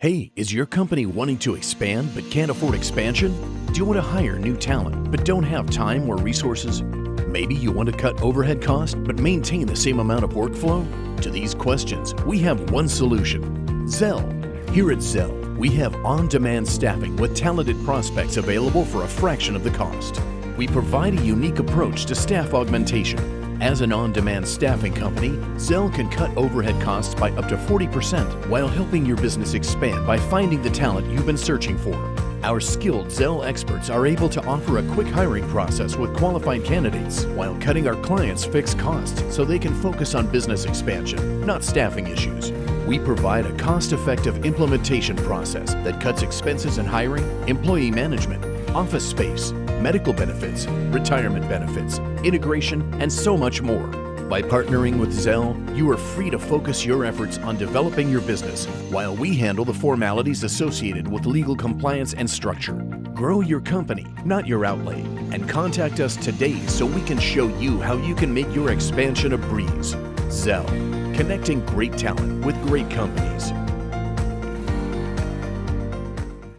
Hey, is your company wanting to expand but can't afford expansion? Do you want to hire new talent but don't have time or resources? Maybe you want to cut overhead costs but maintain the same amount of workflow? To these questions, we have one solution Zell. Here at Zell, we have on demand staffing with talented prospects available for a fraction of the cost. We provide a unique approach to staff augmentation as an on-demand staffing company, Zell can cut overhead costs by up to 40% while helping your business expand by finding the talent you've been searching for. Our skilled Zell experts are able to offer a quick hiring process with qualified candidates while cutting our clients fixed costs so they can focus on business expansion, not staffing issues. We provide a cost-effective implementation process that cuts expenses in hiring, employee management, office space, medical benefits, retirement benefits, integration, and so much more. By partnering with Zell, you are free to focus your efforts on developing your business while we handle the formalities associated with legal compliance and structure. Grow your company, not your outlay, and contact us today so we can show you how you can make your expansion a breeze. Zell, connecting great talent with great companies.